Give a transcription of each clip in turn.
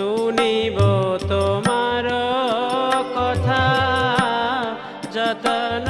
শুনিব তোমার কথা যতন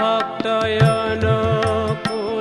भक्तयन को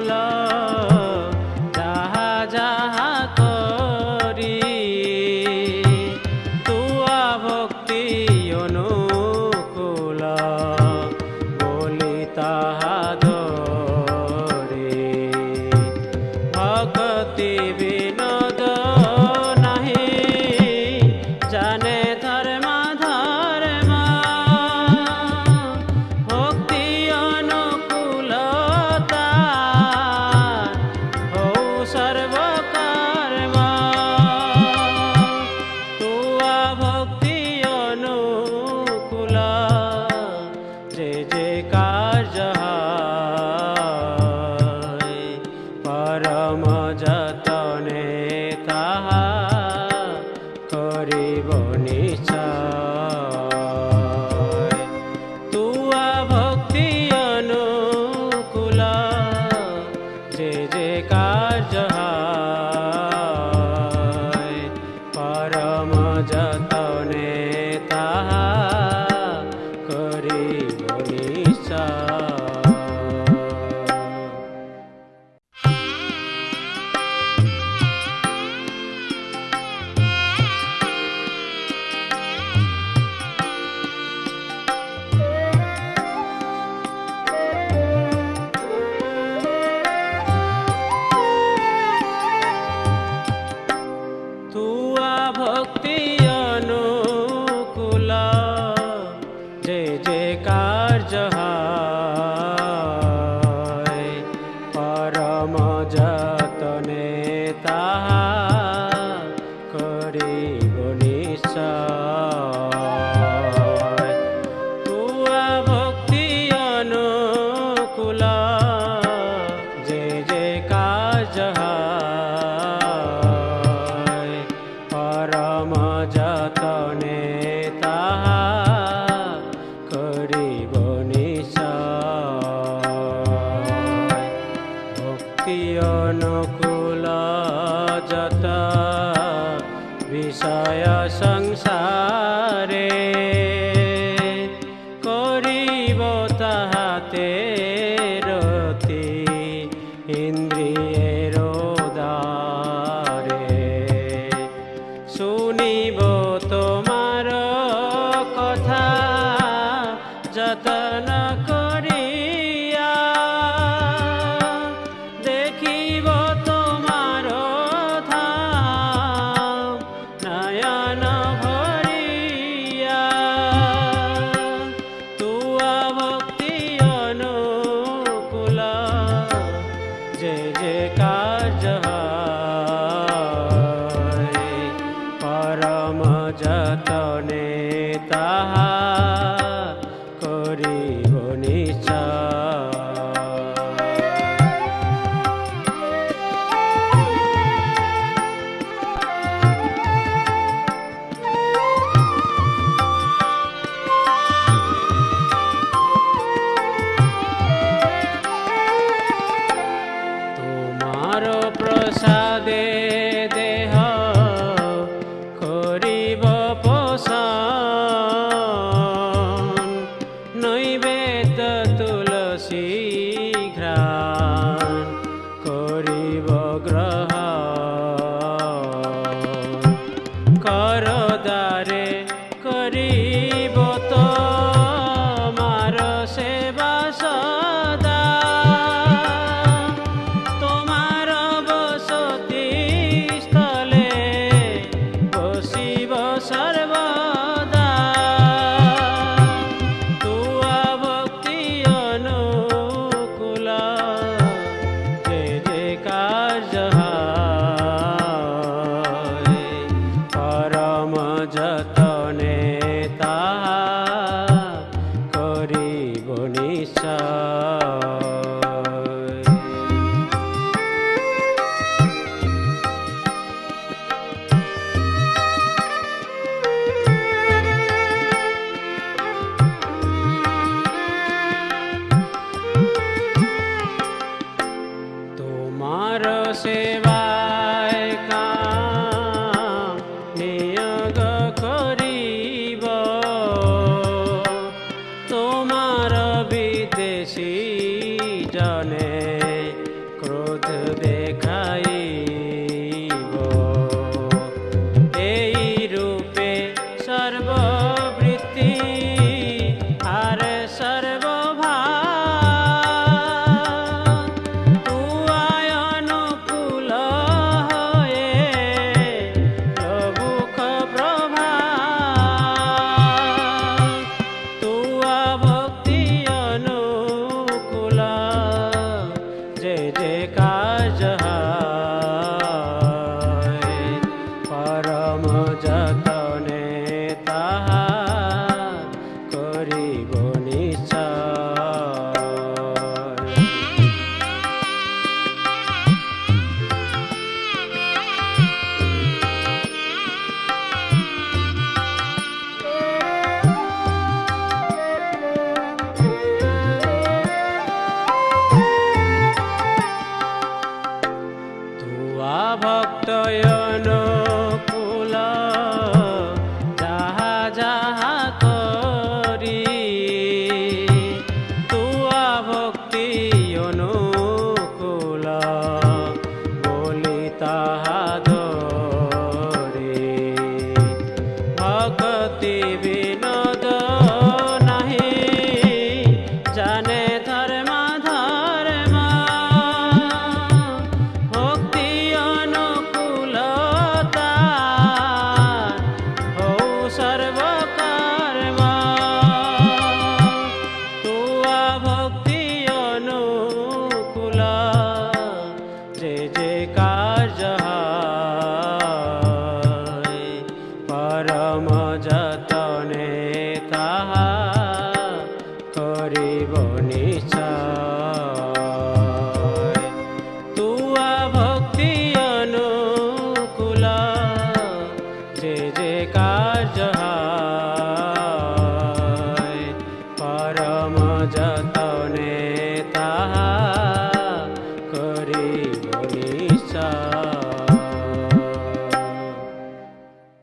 这这 I Shah. जयकार जहा